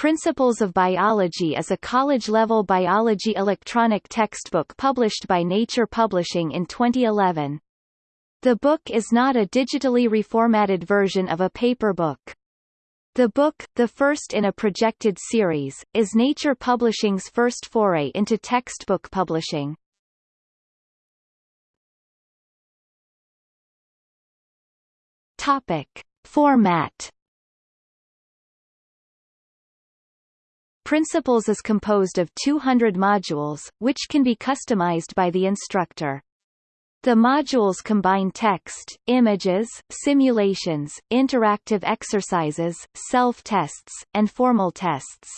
Principles of Biology is a college-level biology electronic textbook published by Nature Publishing in 2011. The book is not a digitally reformatted version of a paper book. The book, the first in a projected series, is Nature Publishing's first foray into textbook publishing. Topic. Format Principles is composed of 200 modules, which can be customized by the instructor. The modules combine text, images, simulations, interactive exercises, self-tests, and formal tests.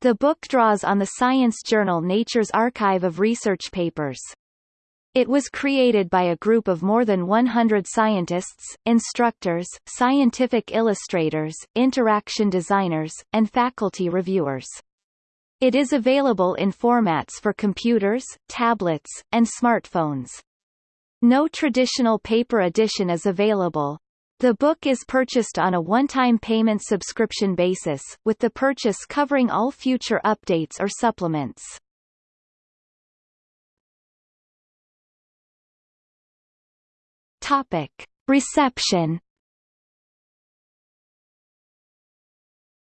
The book draws on the science journal Nature's archive of research papers. It was created by a group of more than 100 scientists, instructors, scientific illustrators, interaction designers, and faculty reviewers. It is available in formats for computers, tablets, and smartphones. No traditional paper edition is available. The book is purchased on a one-time payment subscription basis, with the purchase covering all future updates or supplements. Topic. Reception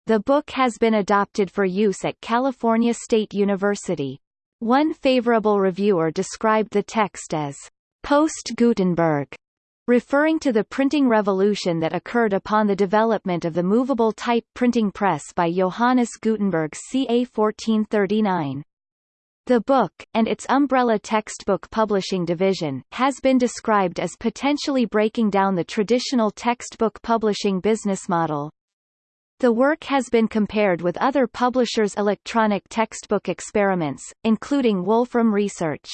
The book has been adopted for use at California State University. One favorable reviewer described the text as post-Gutenberg, referring to the printing revolution that occurred upon the development of the movable type printing press by Johannes Gutenberg ca 1439. The book, and its umbrella textbook publishing division, has been described as potentially breaking down the traditional textbook publishing business model. The work has been compared with other publishers' electronic textbook experiments, including Wolfram Research.